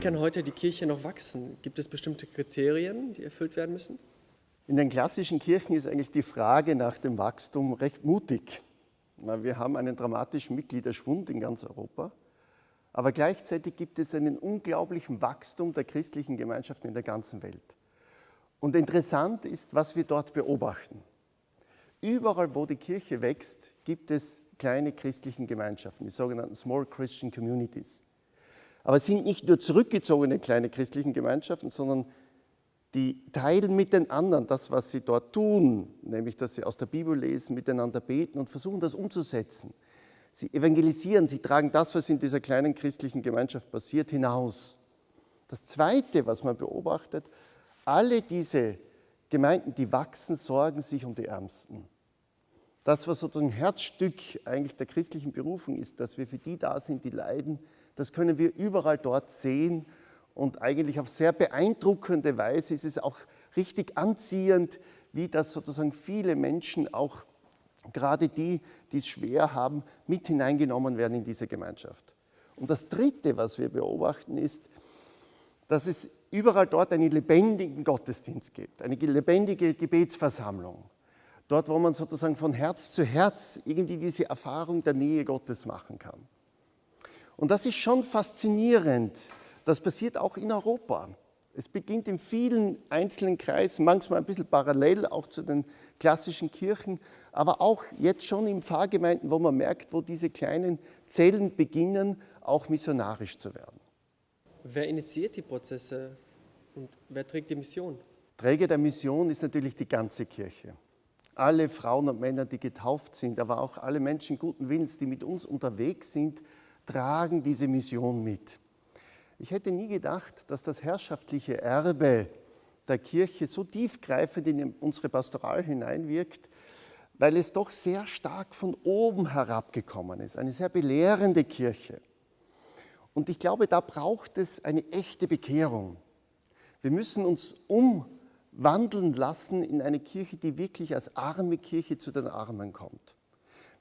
kann heute die Kirche noch wachsen? Gibt es bestimmte Kriterien, die erfüllt werden müssen? In den klassischen Kirchen ist eigentlich die Frage nach dem Wachstum recht mutig. Wir haben einen dramatischen Mitgliederschwund in ganz Europa, aber gleichzeitig gibt es einen unglaublichen Wachstum der christlichen Gemeinschaften in der ganzen Welt. Und interessant ist, was wir dort beobachten. Überall, wo die Kirche wächst, gibt es kleine christlichen Gemeinschaften, die sogenannten Small Christian Communities. Aber es sind nicht nur zurückgezogene kleine christlichen Gemeinschaften, sondern die teilen mit den anderen das, was sie dort tun, nämlich dass sie aus der Bibel lesen, miteinander beten und versuchen, das umzusetzen. Sie evangelisieren, sie tragen das, was in dieser kleinen christlichen Gemeinschaft passiert, hinaus. Das Zweite, was man beobachtet, alle diese Gemeinden, die wachsen, sorgen sich um die Ärmsten. Das, was sozusagen Herzstück eigentlich der christlichen Berufung ist, dass wir für die da sind, die leiden, das können wir überall dort sehen und eigentlich auf sehr beeindruckende Weise ist es auch richtig anziehend, wie das sozusagen viele Menschen, auch gerade die, die es schwer haben, mit hineingenommen werden in diese Gemeinschaft. Und das Dritte, was wir beobachten, ist, dass es überall dort einen lebendigen Gottesdienst gibt, eine lebendige Gebetsversammlung. Dort, wo man sozusagen von Herz zu Herz irgendwie diese Erfahrung der Nähe Gottes machen kann. Und das ist schon faszinierend. Das passiert auch in Europa. Es beginnt in vielen einzelnen Kreisen, manchmal ein bisschen parallel auch zu den klassischen Kirchen, aber auch jetzt schon in Pfarrgemeinden, wo man merkt, wo diese kleinen Zellen beginnen, auch missionarisch zu werden. Wer initiiert die Prozesse und wer trägt die Mission? Träger der Mission ist natürlich die ganze Kirche. Alle Frauen und Männer, die getauft sind, aber auch alle Menschen guten Willens, die mit uns unterwegs sind, tragen diese Mission mit. Ich hätte nie gedacht, dass das herrschaftliche Erbe der Kirche so tiefgreifend in unsere Pastoral hineinwirkt, weil es doch sehr stark von oben herabgekommen ist, eine sehr belehrende Kirche. Und ich glaube, da braucht es eine echte Bekehrung. Wir müssen uns umwandeln lassen in eine Kirche, die wirklich als arme Kirche zu den Armen kommt.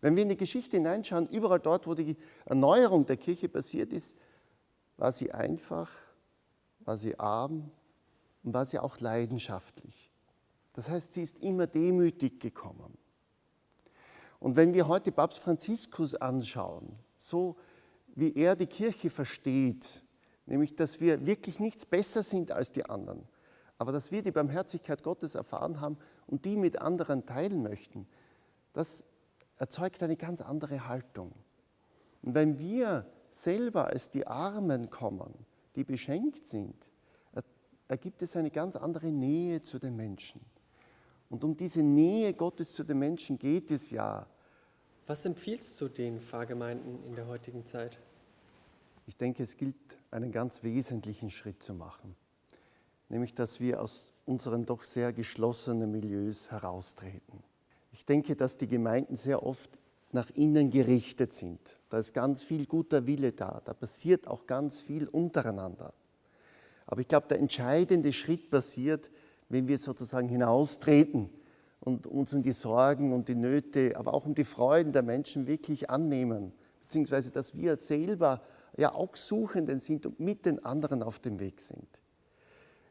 Wenn wir in die Geschichte hineinschauen, überall dort, wo die Erneuerung der Kirche passiert ist, war sie einfach, war sie arm und war sie auch leidenschaftlich. Das heißt, sie ist immer demütig gekommen. Und wenn wir heute Papst Franziskus anschauen, so wie er die Kirche versteht, nämlich dass wir wirklich nichts besser sind als die anderen, aber dass wir die Barmherzigkeit Gottes erfahren haben und die mit anderen teilen möchten, das erzeugt eine ganz andere Haltung. Und wenn wir selber als die Armen kommen, die beschenkt sind, ergibt es eine ganz andere Nähe zu den Menschen. Und um diese Nähe Gottes zu den Menschen geht es ja. Was empfiehlst du den Pfarrgemeinden in der heutigen Zeit? Ich denke, es gilt, einen ganz wesentlichen Schritt zu machen, nämlich dass wir aus unseren doch sehr geschlossenen Milieus heraustreten. Ich denke, dass die Gemeinden sehr oft nach innen gerichtet sind. Da ist ganz viel guter Wille da, da passiert auch ganz viel untereinander. Aber ich glaube, der entscheidende Schritt passiert, wenn wir sozusagen hinaustreten und uns um die Sorgen und die Nöte, aber auch um die Freuden der Menschen wirklich annehmen, beziehungsweise dass wir selber ja auch Suchenden sind und mit den anderen auf dem Weg sind.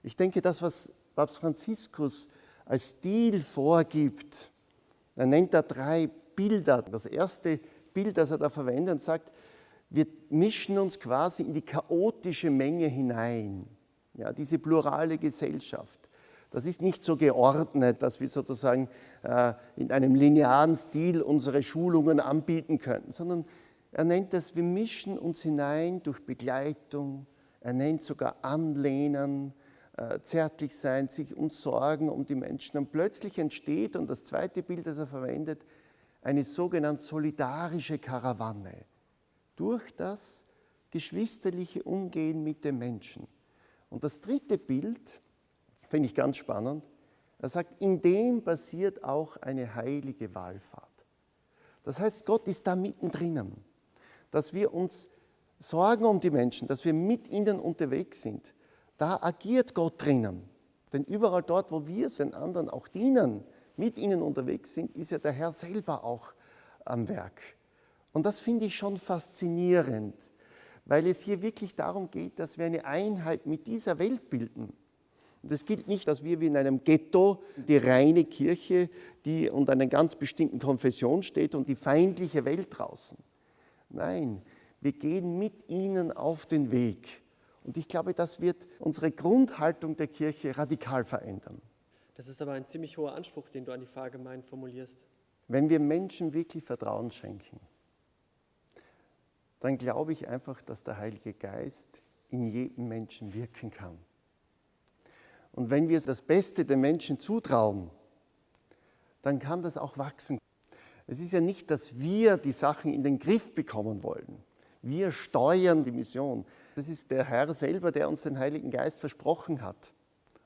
Ich denke, das, was Papst Franziskus als Stil vorgibt, er nennt da drei Bilder. Das erste Bild, das er da verwendet, und sagt, wir mischen uns quasi in die chaotische Menge hinein. Ja, diese plurale Gesellschaft. Das ist nicht so geordnet, dass wir sozusagen äh, in einem linearen Stil unsere Schulungen anbieten könnten, sondern er nennt das, wir mischen uns hinein durch Begleitung, er nennt sogar Anlehnen, zärtlich sein, sich uns sorgen um die Menschen. Und plötzlich entsteht, und das zweite Bild, das er verwendet, eine sogenannte solidarische Karawanne. Durch das geschwisterliche Umgehen mit den Menschen. Und das dritte Bild finde ich ganz spannend. Er sagt, in dem basiert auch eine heilige Wallfahrt. Das heißt, Gott ist da mittendrin, dass wir uns sorgen um die Menschen, dass wir mit ihnen unterwegs sind. Da agiert Gott drinnen. Denn überall dort, wo wir den anderen auch dienen, mit ihnen unterwegs sind, ist ja der Herr selber auch am Werk. Und das finde ich schon faszinierend, weil es hier wirklich darum geht, dass wir eine Einheit mit dieser Welt bilden. Und es gilt nicht, dass wir wie in einem Ghetto die reine Kirche, die unter einer ganz bestimmten Konfession steht und die feindliche Welt draußen. Nein, wir gehen mit ihnen auf den Weg. Und ich glaube, das wird unsere Grundhaltung der Kirche radikal verändern. Das ist aber ein ziemlich hoher Anspruch, den du an die Pfarrgemeinden formulierst. Wenn wir Menschen wirklich Vertrauen schenken, dann glaube ich einfach, dass der Heilige Geist in jedem Menschen wirken kann. Und wenn wir das Beste den Menschen zutrauen, dann kann das auch wachsen. Es ist ja nicht, dass wir die Sachen in den Griff bekommen wollen. Wir steuern die Mission. Das ist der Herr selber, der uns den Heiligen Geist versprochen hat.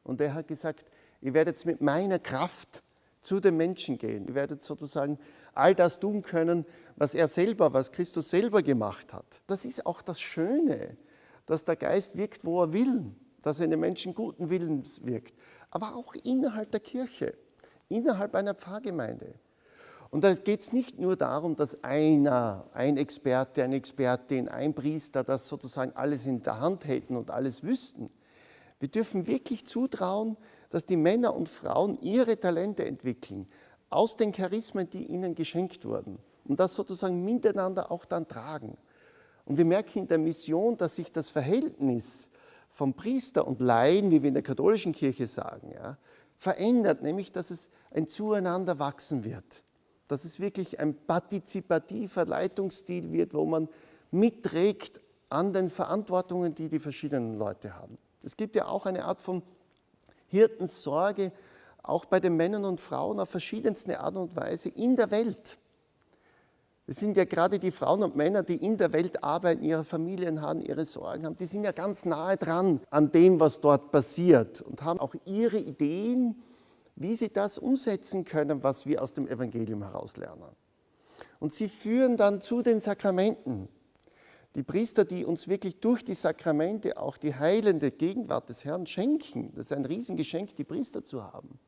Und er hat gesagt, ihr werdet mit meiner Kraft zu den Menschen gehen. Ihr werdet sozusagen all das tun können, was er selber, was Christus selber gemacht hat. Das ist auch das Schöne, dass der Geist wirkt, wo er will, dass er in den Menschen guten Willens wirkt, aber auch innerhalb der Kirche, innerhalb einer Pfarrgemeinde. Und da geht es nicht nur darum, dass einer, ein Experte, eine Expertin, ein Priester das sozusagen alles in der Hand hätten und alles wüssten. Wir dürfen wirklich zutrauen, dass die Männer und Frauen ihre Talente entwickeln, aus den Charismen, die ihnen geschenkt wurden und das sozusagen miteinander auch dann tragen. Und wir merken in der Mission, dass sich das Verhältnis vom Priester und Laien, wie wir in der katholischen Kirche sagen, ja, verändert, nämlich dass es ein Zueinander wachsen wird dass es wirklich ein partizipativer Leitungsstil wird, wo man mitträgt an den Verantwortungen, die die verschiedenen Leute haben. Es gibt ja auch eine Art von Hirtensorge, auch bei den Männern und Frauen auf verschiedenste Art und Weise in der Welt. Es sind ja gerade die Frauen und Männer, die in der Welt arbeiten, ihre Familien haben, ihre Sorgen haben, die sind ja ganz nahe dran an dem, was dort passiert und haben auch ihre Ideen, wie sie das umsetzen können, was wir aus dem Evangelium heraus lernen. Und sie führen dann zu den Sakramenten. Die Priester, die uns wirklich durch die Sakramente auch die heilende Gegenwart des Herrn schenken, das ist ein Riesengeschenk, die Priester zu haben.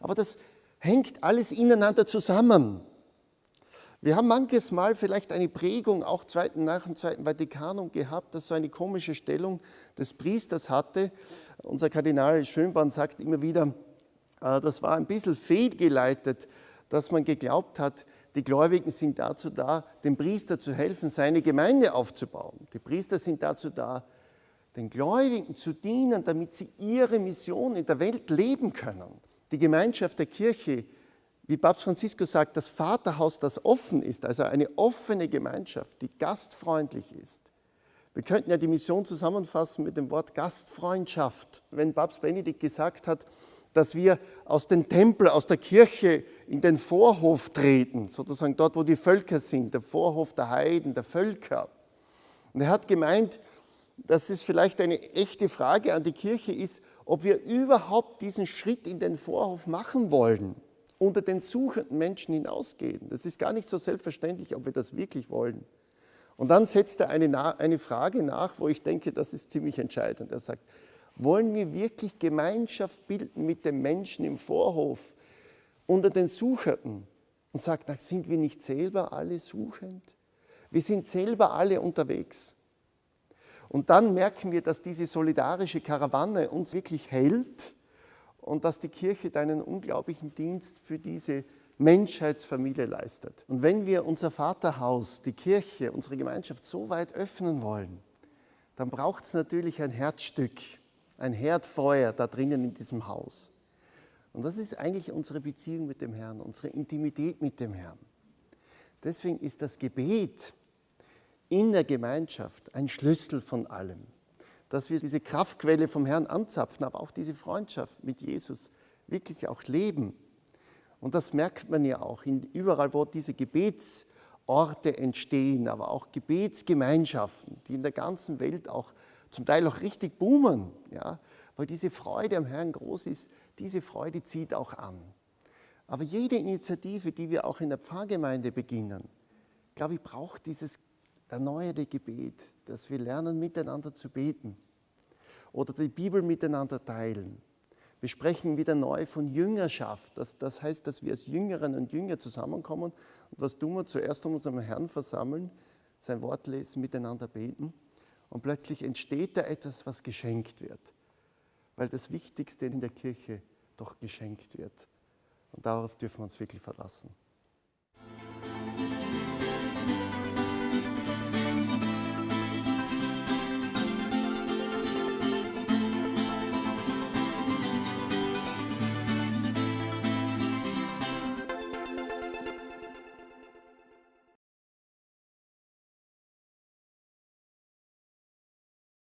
Aber das hängt alles ineinander zusammen. Wir haben manches Mal vielleicht eine Prägung, auch nach dem Zweiten Vatikanum gehabt, dass so eine komische Stellung des Priesters hatte. Unser Kardinal Schönborn sagt immer wieder, das war ein bisschen fehlgeleitet, dass man geglaubt hat, die Gläubigen sind dazu da, dem Priester zu helfen, seine Gemeinde aufzubauen. Die Priester sind dazu da, den Gläubigen zu dienen, damit sie ihre Mission in der Welt leben können. Die Gemeinschaft der Kirche, wie Papst Franziskus sagt, das Vaterhaus, das offen ist, also eine offene Gemeinschaft, die gastfreundlich ist. Wir könnten ja die Mission zusammenfassen mit dem Wort Gastfreundschaft. Wenn Papst Benedikt gesagt hat, dass wir aus dem Tempel, aus der Kirche in den Vorhof treten, sozusagen dort, wo die Völker sind, der Vorhof der Heiden, der Völker. Und er hat gemeint, dass es vielleicht eine echte Frage an die Kirche ist, ob wir überhaupt diesen Schritt in den Vorhof machen wollen, unter den suchenden Menschen hinausgehen. Das ist gar nicht so selbstverständlich, ob wir das wirklich wollen. Und dann setzt er eine, eine Frage nach, wo ich denke, das ist ziemlich entscheidend. Er sagt, wollen wir wirklich Gemeinschaft bilden mit den Menschen im Vorhof, unter den Suchenden? Und sagt, sind wir nicht selber alle suchend? Wir sind selber alle unterwegs. Und dann merken wir, dass diese solidarische Karawane uns wirklich hält und dass die Kirche einen unglaublichen Dienst für diese Menschheitsfamilie leistet. Und wenn wir unser Vaterhaus, die Kirche, unsere Gemeinschaft so weit öffnen wollen, dann braucht es natürlich ein Herzstück, ein Herdfeuer da drinnen in diesem Haus. Und das ist eigentlich unsere Beziehung mit dem Herrn, unsere Intimität mit dem Herrn. Deswegen ist das Gebet in der Gemeinschaft ein Schlüssel von allem. Dass wir diese Kraftquelle vom Herrn anzapfen, aber auch diese Freundschaft mit Jesus wirklich auch leben. Und das merkt man ja auch überall, wo diese Gebetsorte entstehen, aber auch Gebetsgemeinschaften, die in der ganzen Welt auch zum Teil auch richtig boomen, ja, weil diese Freude am Herrn groß ist, diese Freude zieht auch an. Aber jede Initiative, die wir auch in der Pfarrgemeinde beginnen, glaube ich, braucht dieses erneuerte Gebet, dass wir lernen, miteinander zu beten oder die Bibel miteinander teilen. Wir sprechen wieder neu von Jüngerschaft. Das, das heißt, dass wir als Jüngerinnen und Jünger zusammenkommen. Und was tun wir? Zuerst um uns am Herrn versammeln, sein Wort lesen, miteinander beten Und plötzlich entsteht da etwas, was geschenkt wird, weil das Wichtigste in der Kirche doch geschenkt wird. Und darauf dürfen wir uns wirklich verlassen.